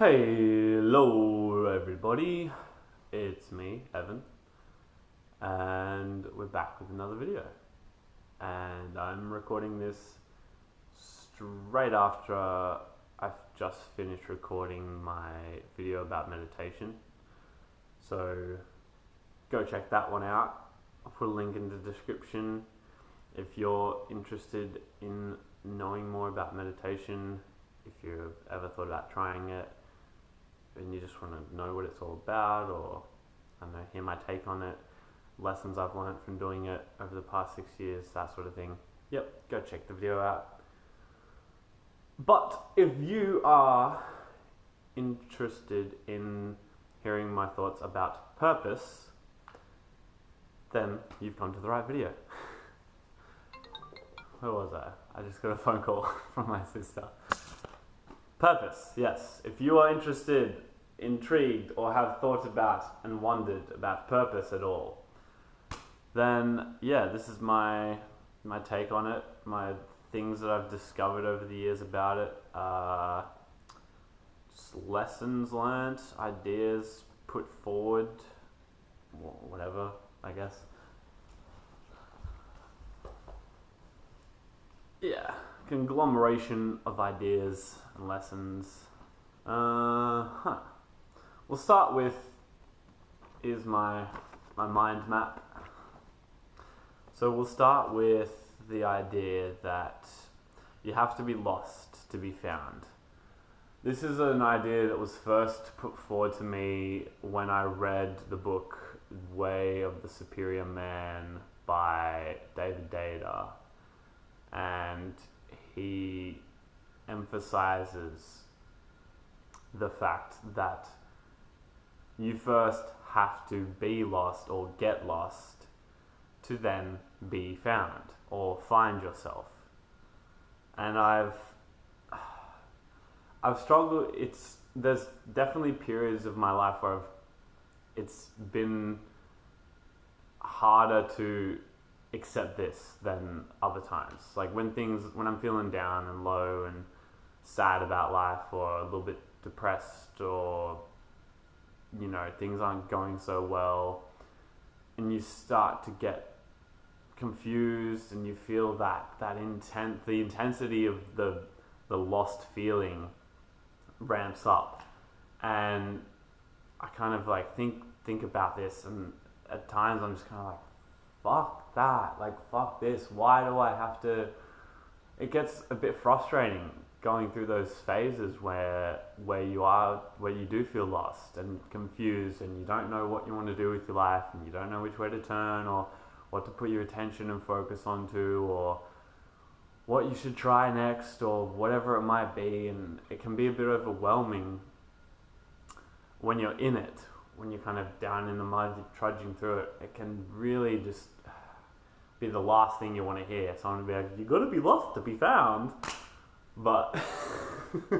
Hello, everybody. It's me, Evan, and we're back with another video. And I'm recording this straight after I've just finished recording my video about meditation. So go check that one out. I'll put a link in the description if you're interested in knowing more about meditation. If you've ever thought about trying it, and you just want to know what it's all about or I don't know, hear my take on it, lessons I've learned from doing it over the past six years, that sort of thing. Yep, go check the video out. But if you are interested in hearing my thoughts about purpose, then you've come to the right video. Where was I? I just got a phone call from my sister. Purpose, yes. If you are interested intrigued or have thought about and wondered about purpose at all, then yeah, this is my my take on it, my things that I've discovered over the years about it, uh, just lessons learned, ideas put forward, whatever, I guess. Yeah, conglomeration of ideas and lessons. Uh, huh. We'll start with is my my mind map. So we'll start with the idea that you have to be lost to be found. This is an idea that was first put forward to me when I read the book Way of the Superior Man by David Deida. And he emphasizes the fact that you first have to be lost or get lost to then be found or find yourself. And I've I've struggled it's there's definitely periods of my life where I've, it's been harder to accept this than other times. Like when things when I'm feeling down and low and sad about life or a little bit depressed or you know things aren't going so well and you start to get confused and you feel that that intent the intensity of the the lost feeling ramps up. And I kind of like think think about this and at times I'm just kind of like fuck that like fuck this why do I have to it gets a bit frustrating going through those phases where where you are where you do feel lost and confused and you don't know what you want to do with your life and you don't know which way to turn or what to put your attention and focus onto or what you should try next or whatever it might be. And it can be a bit overwhelming when you're in it when you're kind of down in the mud trudging through it. It can really just be the last thing you want to hear someone be like you got to be lost to be found but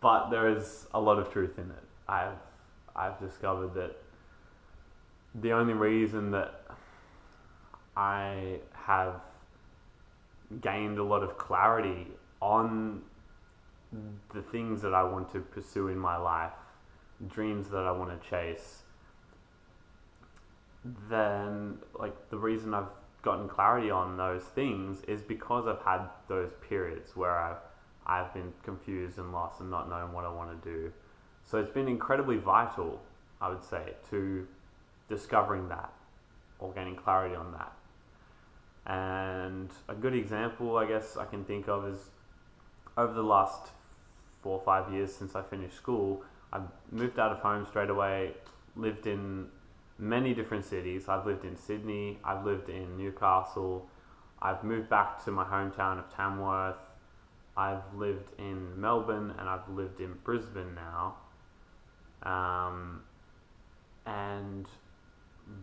but there is a lot of truth in it. I've I've discovered that the only reason that I have gained a lot of clarity on the things that I want to pursue in my life, dreams that I want to chase, then like the reason I've gotten clarity on those things is because I've had those periods where I've, I've been confused and lost and not knowing what I want to do. So it's been incredibly vital, I would say, to discovering that or gaining clarity on that. And a good example, I guess, I can think of is over the last four or five years since I finished school, I moved out of home straight away, lived in many different cities. I've lived in Sydney, I've lived in Newcastle, I've moved back to my hometown of Tamworth, I've lived in Melbourne, and I've lived in Brisbane now. Um, and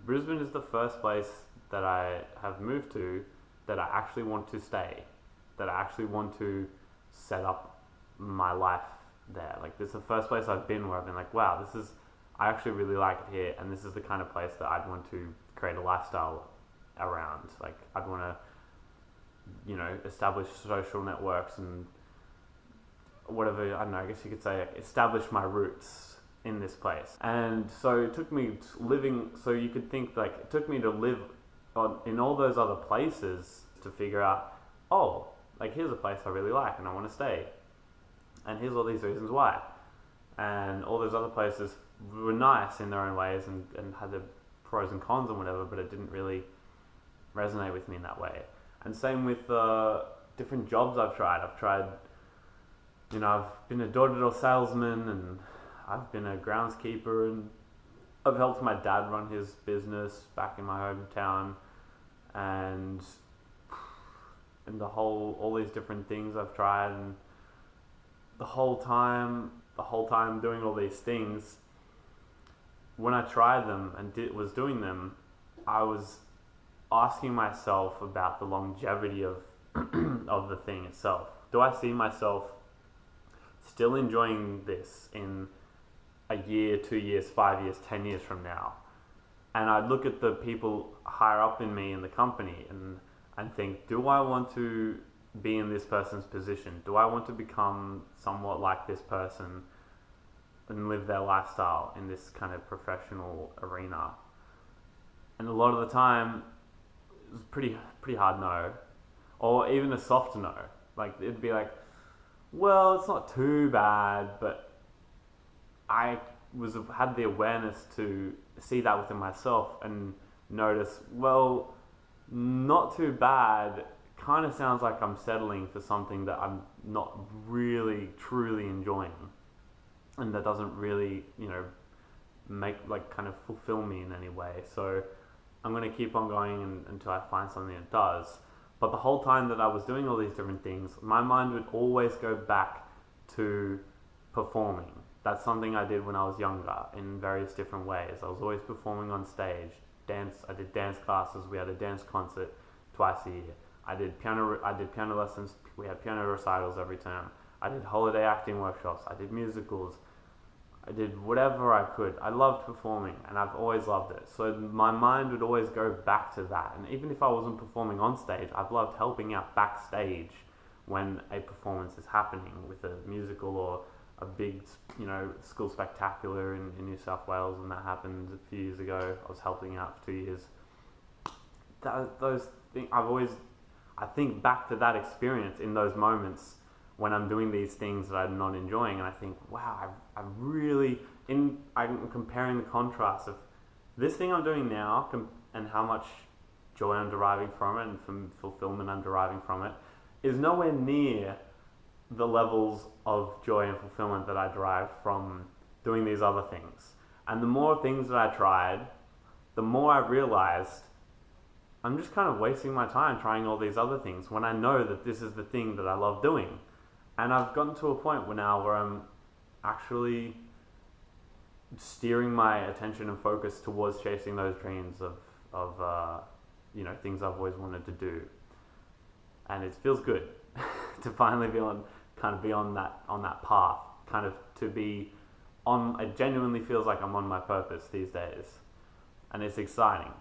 Brisbane is the first place that I have moved to that I actually want to stay, that I actually want to set up my life there. Like, this is the first place I've been where I've been like, wow, this is I actually really like it here, and this is the kind of place that I'd want to create a lifestyle around. Like, I'd want to, you know, establish social networks and whatever, I don't know, I guess you could say, establish my roots in this place. And so it took me living, so you could think like, it took me to live on, in all those other places to figure out, oh, like here's a place I really like and I want to stay. And here's all these reasons why. And all those other places were nice in their own ways and, and had the pros and cons and whatever, but it didn't really resonate with me in that way. And same with uh, different jobs I've tried. I've tried, you know, I've been a door-to-door salesman and I've been a groundskeeper and I've helped my dad run his business back in my hometown and and the whole all these different things I've tried and the whole time the whole time doing all these things when I tried them and did, was doing them I was asking myself about the longevity of of the thing itself do I see myself still enjoying this in a year, two years, five years, ten years from now? And I'd look at the people higher up in me in the company and and think, do I want to be in this person's position? Do I want to become somewhat like this person and live their lifestyle in this kind of professional arena? And a lot of the time, it was pretty pretty hard no, or even a soft no. Like it'd be like, well, it's not too bad, but I was had the awareness to see that within myself and notice, well not too bad. Kind of sounds like I'm settling for something that I'm not really truly enjoying, and that doesn't really, you know, make like kind of fulfill me in any way. So I'm going to keep on going until I find something that does. But the whole time that I was doing all these different things, my mind would always go back to performing. That's something I did when I was younger in various different ways. I was always performing on stage, dance. I did dance classes. We had a dance concert twice a year. I did piano. I did piano lessons. We had piano recitals every term. I did holiday acting workshops. I did musicals. I did whatever I could. I loved performing, and I've always loved it. So my mind would always go back to that. And even if I wasn't performing on stage, I've loved helping out backstage when a performance is happening with a musical or a big, you know, school spectacular in, in New South Wales, and that happened a few years ago. I was helping out for two years. That, those things, I've always, I think back to that experience in those moments when I'm doing these things that I'm not enjoying, and I think, wow, I, I really, in, I'm comparing the contrast of this thing I'm doing now and how much joy I'm deriving from it and from fulfillment I'm deriving from it is nowhere near the levels of joy and fulfillment that I derived from doing these other things. And the more things that I tried, the more I realized I'm just kind of wasting my time trying all these other things when I know that this is the thing that I love doing. And I've gotten to a point where now where I'm actually steering my attention and focus towards chasing those dreams of, of uh, you know, things I've always wanted to do. And it feels good to finally be on kind of be on that on that path, kind of to be on. It genuinely feels like I'm on my purpose these days, and it's exciting.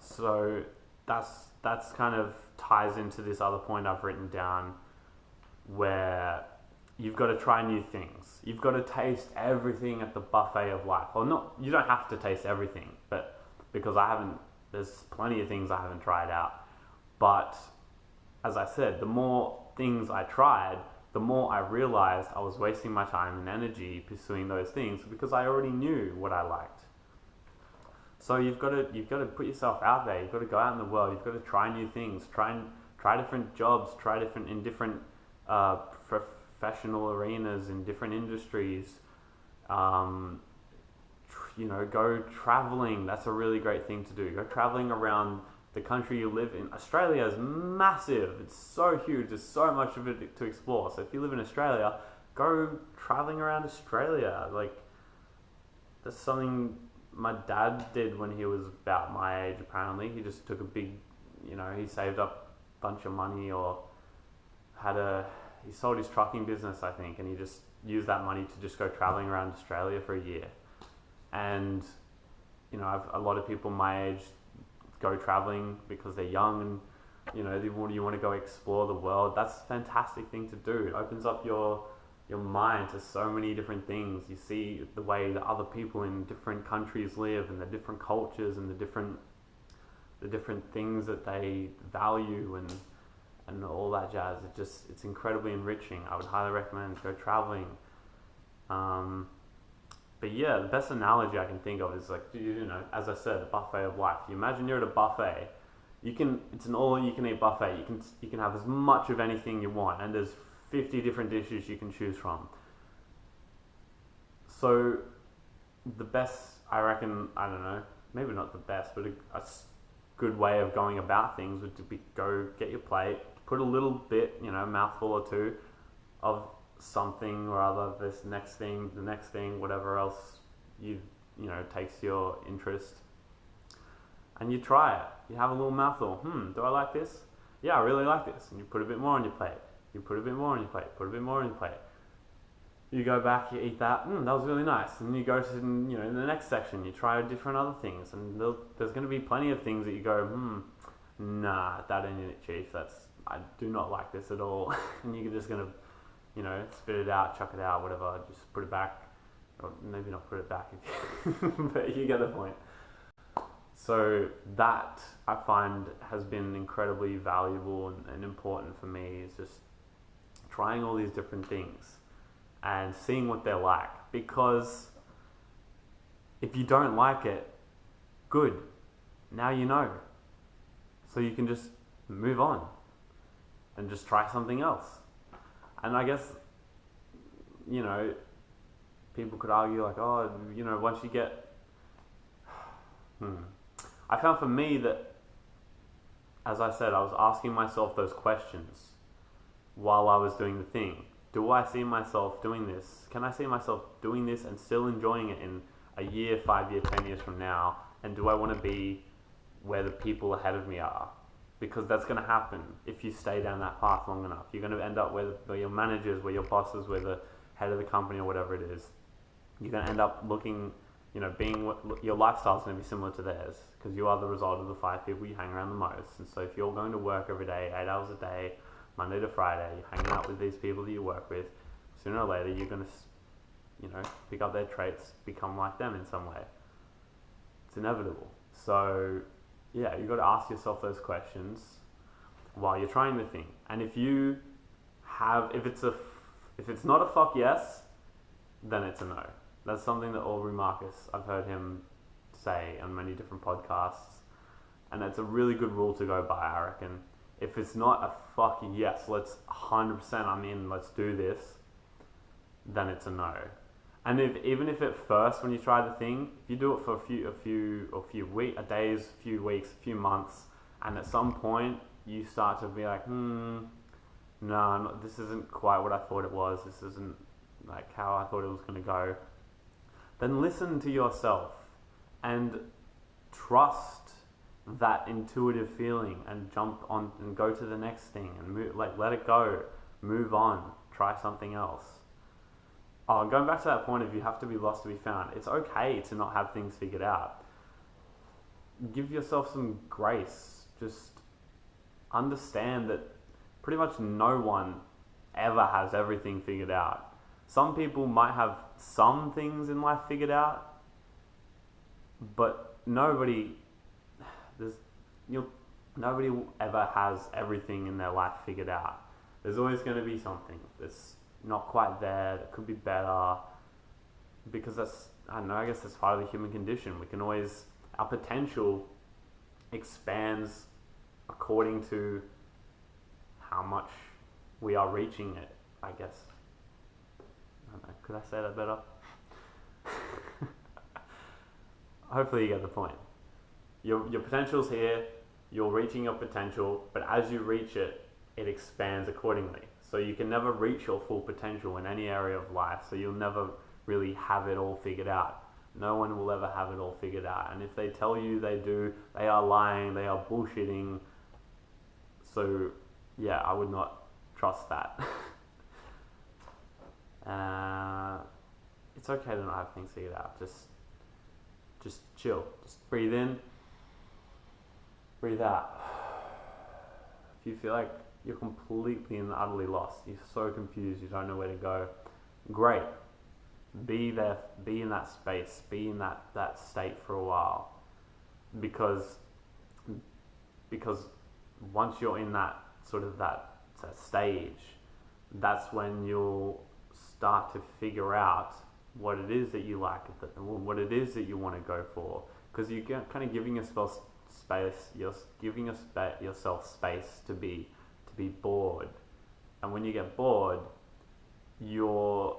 So that's that's kind of ties into this other point I've written down, where you've got to try new things. You've got to taste everything at the buffet of life. Well, not you don't have to taste everything, but because I haven't, there's plenty of things I haven't tried out. But as I said, the more things I tried, the more I realized I was wasting my time and energy pursuing those things because I already knew what I liked. So you've got to you've got to put yourself out there. You've got to go out in the world. You've got to try new things. Try and try different jobs. Try different in different uh, professional arenas in different industries. Um, you know, go traveling. That's a really great thing to do. Go traveling around the country you live in. Australia is massive. It's so huge. There's so much of it to explore. So if you live in Australia, go traveling around Australia. Like that's something my dad did when he was about my age. Apparently, he just took a big, you know, he saved up a bunch of money or had a he sold his trucking business, I think, and he just used that money to just go traveling around Australia for a year. And you know, I've, a lot of people my age go traveling because they're young and you know, you want, you want to go explore the world, that's a fantastic thing to do. It opens up your your mind to so many different things. You see the way that other people in different countries live and the different cultures and the different the different things that they value and and all that jazz. It just it's incredibly enriching. I would highly recommend go traveling. Um, but yeah, the best analogy I can think of is like you know, as I said, a buffet of life. You imagine you're at a buffet. You can it's an all you can eat buffet. You can you can have as much of anything you want, and there's 50 different dishes you can choose from. So the best, I reckon, I don't know, maybe not the best, but a, a good way of going about things would be go get your plate, put a little bit, you know, mouthful or two of something or other, this next thing, the next thing, whatever else you you know takes your interest, and you try it. You have a little mouthful. Hmm, do I like this? Yeah, I really like this, and you put a bit more on your plate. You put a bit more on your plate. Put a bit more on your plate. You go back, you eat that. Mm, that was really nice. And you go to you know in the next section, you try different other things, and there's going to be plenty of things that you go, hmm, nah, that ain't it, chief. That's I do not like this at all. and you're just going to, you know, spit it out, chuck it out, whatever. Just put it back, or maybe not put it back, but you get the point. So that I find has been incredibly valuable and, and important for me. Is just trying all these different things and seeing what they're like. Because if you don't like it, good. Now you know. So you can just move on and just try something else. And I guess, you know, people could argue, like, oh, you know, once you get. Hmm. I found for me that, as I said, I was asking myself those questions while I was doing the thing. Do I see myself doing this? Can I see myself doing this and still enjoying it in a year, five years, ten years from now? And do I want to be where the people ahead of me are? Because that's going to happen if you stay down that path long enough. You're going to end up where, where your managers, where your bosses, where the head of the company or whatever it is. You're going to end up looking, you know, being your lifestyle is going to be similar to theirs because you are the result of the five people you hang around the most. And so if you're going to work every day, eight hours a day, Monday to Friday, you're hanging out with these people that you work with, sooner or later you're going to, you know, pick up their traits, become like them in some way. It's inevitable. So, yeah, you've got to ask yourself those questions while you're trying the thing. And if you have, if it's a, if it's not a fuck yes, then it's a no. That's something that Aubrey Marcus, I've heard him say on many different podcasts. And it's a really good rule to go by, I reckon if it's not a fucking yes, let's 100% I'm in, let's do this, then it's a no. And if even if at first when you try the thing, if you do it for a few a few a few week, a days, a few weeks, a few months, and at some point you start to be like, hmm, no, not, this isn't quite what I thought it was. This isn't like how I thought it was going to go. Then listen to yourself and trust that intuitive feeling and jump on and go to the next thing and move, like let it go, move on, try something else. Oh, going back to that point of you have to be lost to be found. It's okay to not have things figured out. Give yourself some grace. Just understand that pretty much no one ever has everything figured out. Some people might have some things in life figured out, but nobody there's you nobody ever has everything in their life figured out. There's always going to be something that's not quite there that could be better because that's I don't know. I guess that's part of the human condition. We can always our potential expands according to how much we are reaching it. I guess. I know. Could I say that better? Hopefully, you get the point your, your potential's here, you're reaching your potential, but as you reach it, it expands accordingly. So you can never reach your full potential in any area of life, so you'll never really have it all figured out. No one will ever have it all figured out. And if they tell you they do, they are lying, they are bullshitting. So, yeah, I would not trust that. uh, it's okay to not have things figured out. Just, just chill. Just breathe in breathe out. if you feel like you're completely and utterly lost, you're so confused, you don't know where to go, great. Be there, be in that space, be in that, that state for a while. Because because once you're in that sort of that, that stage, that's when you'll start to figure out what it is that you like, what it is that you want to go for, because you're kind of giving yourself space, you're giving yourself space to be be bored, and when you get bored, you're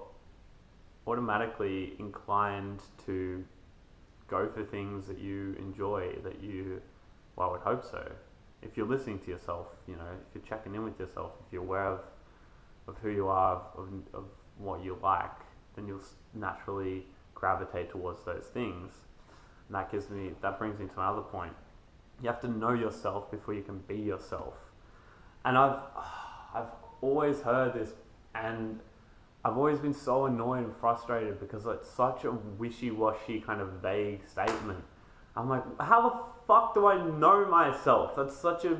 automatically inclined to go for things that you enjoy, that you, well, I would hope so. If you're listening to yourself, you know, if you're checking in with yourself, if you're aware of, of who you are, of, of what you like, then you'll naturally gravitate towards those things. And that gives me, that brings me to my other point. You have to know yourself before you can be yourself. And I've, I've always heard this, and I've always been so annoyed and frustrated because it's such a wishy-washy kind of vague statement. I'm like, how the fuck do I know myself? That's such a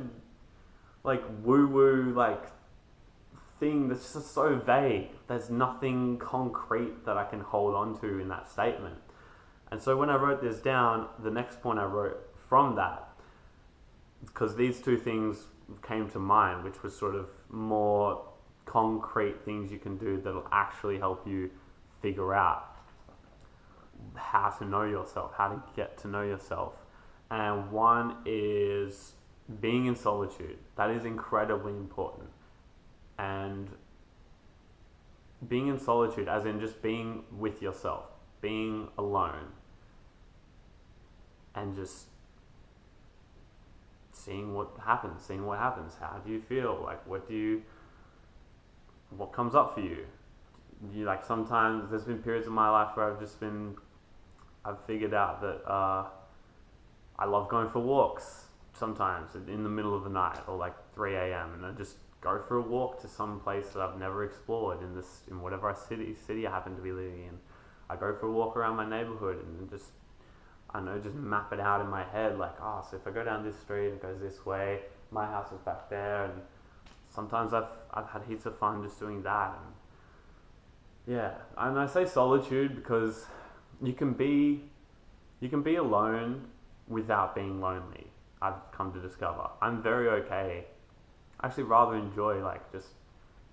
like woo-woo like thing that's just so vague. There's nothing concrete that I can hold on to in that statement. And so when I wrote this down, the next point I wrote from that, because these two things came to mind, which was sort of more concrete things you can do that'll actually help you figure out how to know yourself, how to get to know yourself. And one is being in solitude. That is incredibly important and being in solitude, as in just being with yourself, being alone, and just seeing what happens, seeing what happens. How do you feel? Like, what do you, what comes up for you? You like sometimes there's been periods of my life where I've just been, I've figured out that uh, I love going for walks sometimes in the middle of the night or like 3 a.m. and I just go for a walk to some place that I've never explored in this in whatever city city I happen to be living in. I go for a walk around my neighborhood and just I know just map it out in my head like oh so if I go down this street it goes this way my house is back there. And sometimes I've I've had heaps of fun just doing that. And yeah and I say solitude because you can be you can be alone without being lonely I've come to discover. I'm very okay. I actually rather enjoy like just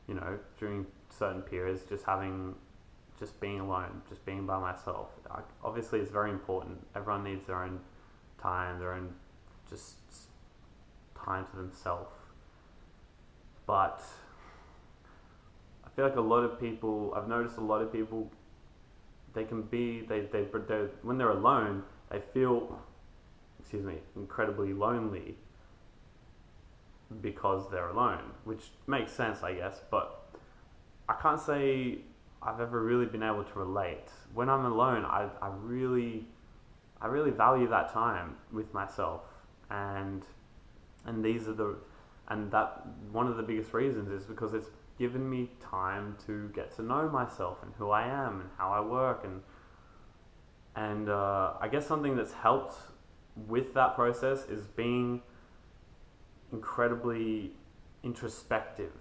you know during certain periods just having just being alone, just being by myself. I, obviously, it's very important. Everyone needs their own time, their own just time to themselves. But I feel like a lot of people, I've noticed a lot of people, they can be, they, they, when they're alone, they feel, excuse me, incredibly lonely because they're alone, which makes sense, I guess, but I can't say I've ever really been able to relate. When I'm alone, I, I really, I really value that time with myself, and and these are the, and that one of the biggest reasons is because it's given me time to get to know myself and who I am and how I work and and uh, I guess something that's helped with that process is being incredibly introspective,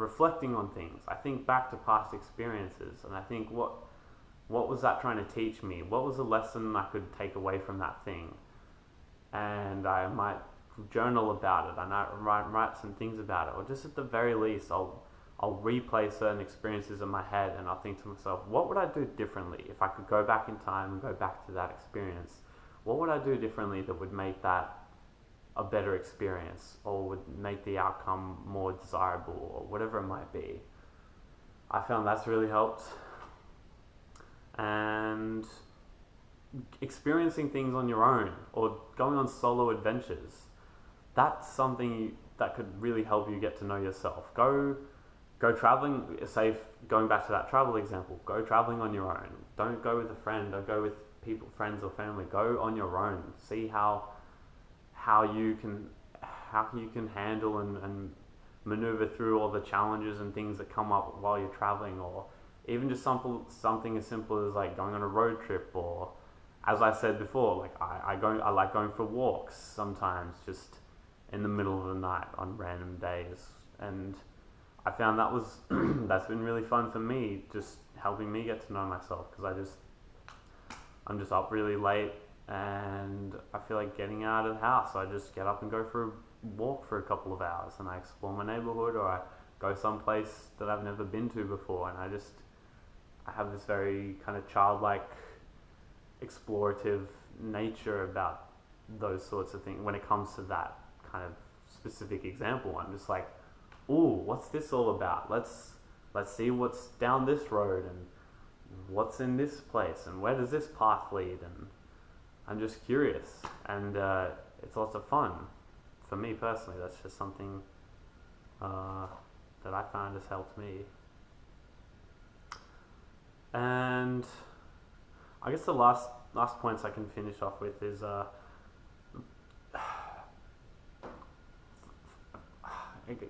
reflecting on things. I think back to past experiences and I think what what was that trying to teach me? What was the lesson I could take away from that thing? And I might journal about it. I might write, write some things about it, or just at the very least, I'll I'll replay certain experiences in my head, and I'll think to myself, what would I do differently if I could go back in time and go back to that experience? What would I do differently that would make that a better experience or would make the outcome more desirable or whatever it might be. I found that's really helped. And experiencing things on your own or going on solo adventures, that's something that could really help you get to know yourself. Go go traveling, say going back to that travel example, go traveling on your own. Don't go with a friend, don't go with people, friends or family. Go on your own. See how how you can how you can handle and, and maneuver through all the challenges and things that come up while you're traveling or even just simple, something as simple as like going on a road trip or as I said before like I, I go I like going for walks sometimes just in the middle of the night on random days. And I found that was that's been really fun for me, just helping me get to know myself because I just I'm just up really late and I feel like getting out of the house. I just get up and go for a walk for a couple of hours and I explore my neighborhood or I go someplace that I've never been to before and I just I have this very kind of childlike explorative nature about those sorts of things when it comes to that kind of specific example. I'm just like, "Ooh, what's this all about? Let's let's see what's down this road and what's in this place and where does this path lead?" And I'm just curious, and uh, it's lots of fun for me personally. That's just something uh, that I find has helped me. And I guess the last last points I can finish off with is uh,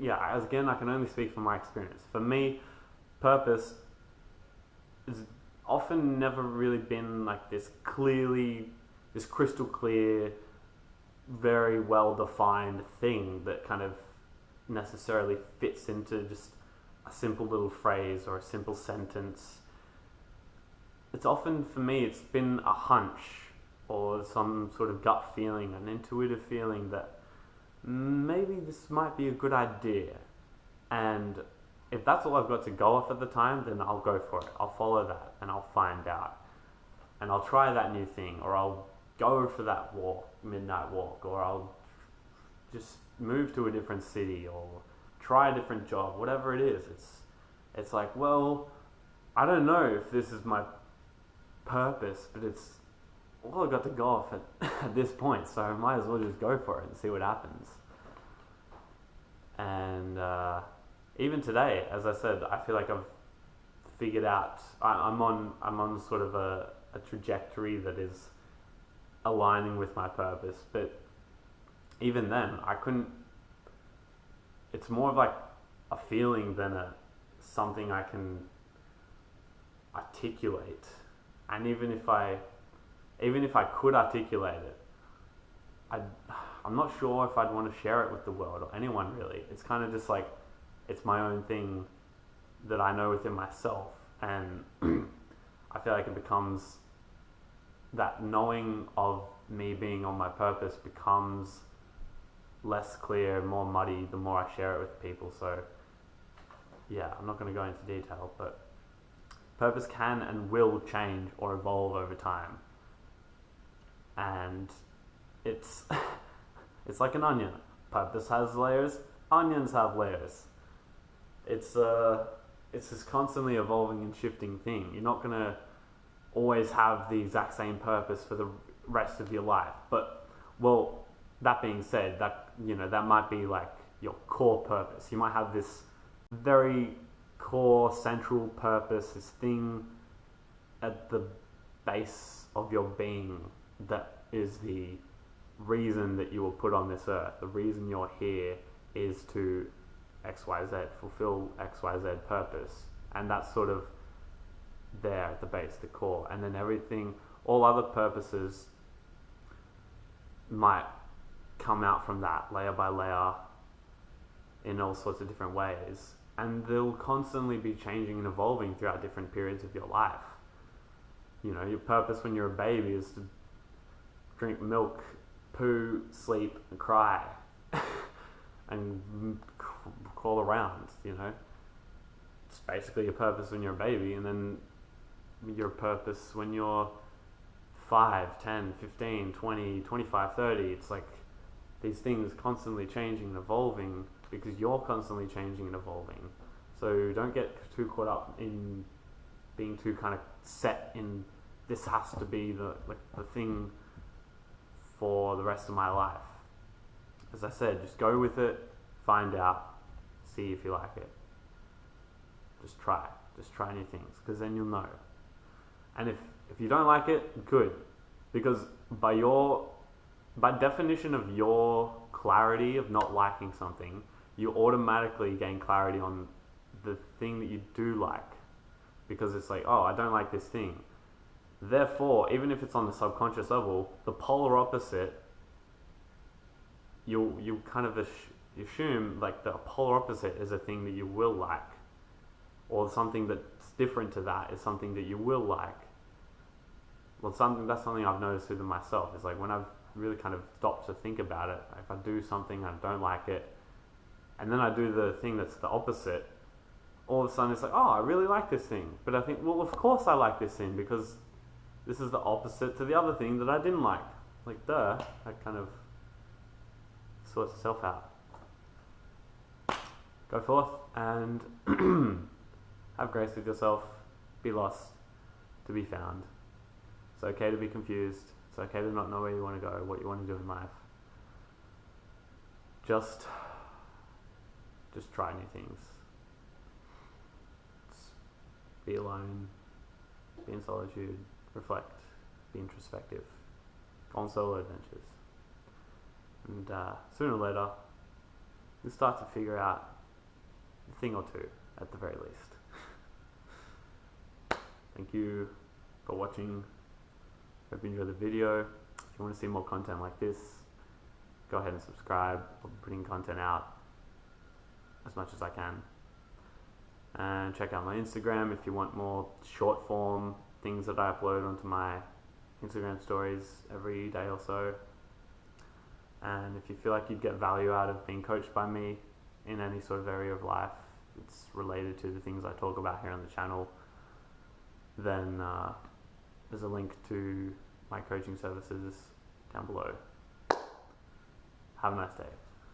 yeah, as again, I can only speak from my experience. For me, purpose has often never really been like this clearly, this crystal clear, very well defined thing that kind of necessarily fits into just a simple little phrase or a simple sentence. It's often, for me, it's been a hunch or some sort of gut feeling, an intuitive feeling that maybe this might be a good idea. And if that's all I've got to go off at the time, then I'll go for it. I'll follow that and I'll find out. And I'll try that new thing, or I'll go for that walk, midnight walk, or I'll just move to a different city or try a different job, whatever it is. It's it's like, well, I don't know if this is my purpose, but it's well, I got to go off at, at this point, so I might as well just go for it and see what happens. And uh, even today, as I said, I feel like I've figured out. I, am on I'm on sort of a, a trajectory that is aligning with my purpose, but even then, I couldn't. It's more of like a feeling than a something I can articulate. And even if I even if I could articulate it, I, I'm not sure if I'd want to share it with the world or anyone really. It's kind of just like it's my own thing that I know within myself, and I feel like it becomes that knowing of me being on my purpose becomes less clear, more muddy the more I share it with people. So, yeah, I'm not going to go into detail, but purpose can and will change or evolve over time and it's it's like an onion. Purpose has layers. Onions have layers. It's uh, it's this constantly evolving and shifting thing. You're not gonna always have the exact same purpose for the rest of your life. But well, that being said, that you know that might be like your core purpose. You might have this very core central purpose, this thing at the base of your being that is the reason that you were put on this earth. The reason you're here is to XYZ, fulfill XYZ purpose. And that's sort of there at the base, the core. And then everything, all other purposes might come out from that layer by layer in all sorts of different ways. And they'll constantly be changing and evolving throughout different periods of your life. You know, your purpose when you're a baby is to drink milk, poo, sleep, and cry, and crawl around. You know, it's basically your purpose when you're a baby, and then your purpose when you're 5, 10, 15, 20, 25, 30. It's like these things constantly changing and evolving because you're constantly changing and evolving. So don't get too caught up in being too kind of set in this has to be the like the thing for the rest of my life. As I said, just go with it, find out, see if you like it. Just try. Just try new things because then you'll know. And if, if you don't like it, good. Because by your by definition of your clarity of not liking something, you automatically gain clarity on the thing that you do like. Because it's like, oh, I don't like this thing. Therefore, even if it's on the subconscious level, the polar opposite, you you kind of assume like the polar opposite is a thing that you will like, or something that's different to that is something that you will like. Well, something that's something I've noticed within myself is like when I've really kind of stopped to think about it. If I do something I don't like it, and then I do the thing that's the opposite, all of a sudden it's like, oh, I really like this thing. But I think, well, of course I like this thing because this is the opposite to the other thing that I didn't like. Like, duh, that kind of sorts itself out. Go forth and have grace with yourself. Be lost to be found. It's okay to be confused. It's okay to not know where you want to go, what you want to do in life. Just, just try new things. Just be alone. Be in solitude. Reflect. Be introspective. Go on solo adventures. And uh, sooner or later, you'll start to figure out a thing or two at the very least. Thank you for watching. Hope you enjoyed the video. If you want to see more content like this, go ahead and subscribe. I'm putting content out as much as I can. And check out my Instagram if you want more short form things that I upload onto my Instagram stories every day or so. And if you feel like you'd get value out of being coached by me in any sort of area of life, it's related to the things I talk about here on the channel, then uh, there's a link to my coaching services down below. Have a nice day.